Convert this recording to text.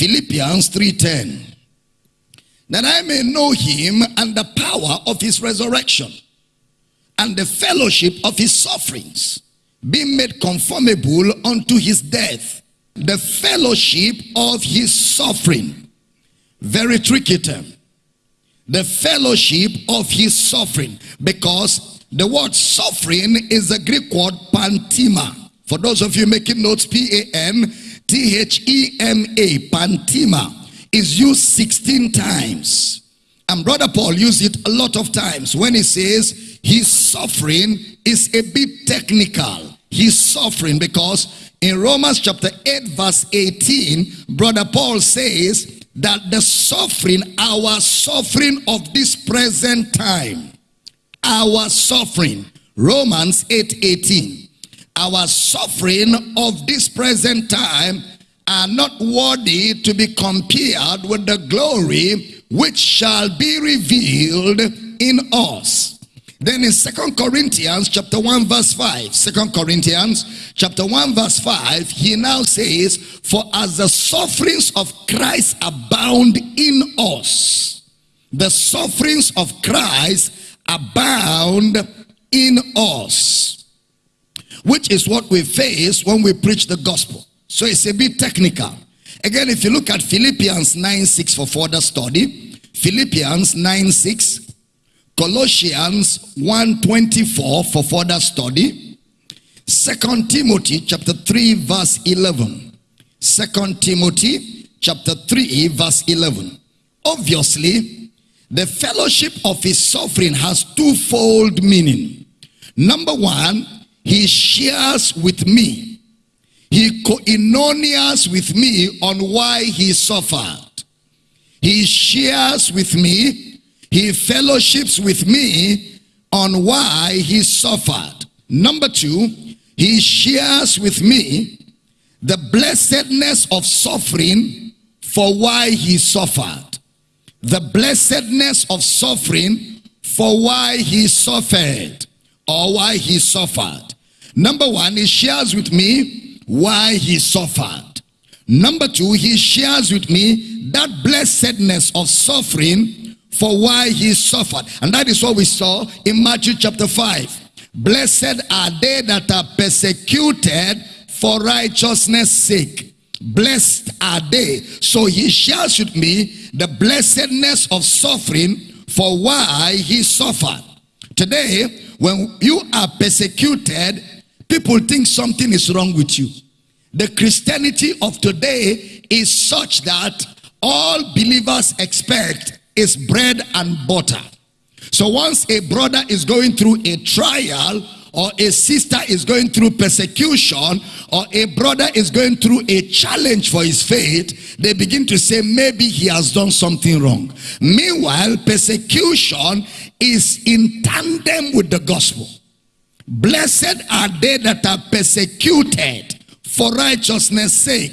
Philippians 3.10. That I may know him and the power of his resurrection and the fellowship of his sufferings, being made conformable unto his death. The fellowship of his suffering. Very tricky term. The fellowship of his suffering. Because the word suffering is the Greek word pantima. For those of you making notes, P-A-N-T-H-E-M-A, pantima, is used 16 times. And Brother Paul used it a lot of times when he says his suffering is a bit technical. He's suffering because in Romans chapter 8 verse 18, Brother Paul says that the suffering, our suffering of this present time, our suffering, Romans 8 18, our suffering of this present time are not worthy to be compared with the glory which shall be revealed in us. Then in Second Corinthians chapter 1 verse 5, Second Corinthians chapter 1 verse 5, he now says, For as the sufferings of Christ abound in us, the sufferings of Christ abound in us. Which is what we face when we preach the gospel. So it's a bit technical. Again, if you look at Philippians 9 6 for further study, Philippians 9 6, Colossians 1 24 for further study, Second Timothy chapter 3 verse 11. Second Timothy chapter 3 verse 11. Obviously, the fellowship of his suffering has twofold meaning. Number one, he shares with me he koinonias with me on why he suffered. He shares with me, he fellowships with me on why he suffered. Number two, he shares with me the blessedness of suffering for why he suffered. The blessedness of suffering for why he suffered or why he suffered. Number one, he shares with me why he suffered. Number two, he shares with me that blessedness of suffering for why he suffered. And that is what we saw in Matthew chapter 5. Blessed are they that are persecuted for righteousness sake. Blessed are they. So he shares with me the blessedness of suffering for why he suffered. Today, when you are persecuted, People think something is wrong with you. The Christianity of today is such that all believers expect is bread and butter. So once a brother is going through a trial or a sister is going through persecution or a brother is going through a challenge for his faith, they begin to say maybe he has done something wrong. Meanwhile, persecution is in tandem with the gospel. Blessed are they that are persecuted for righteousness sake.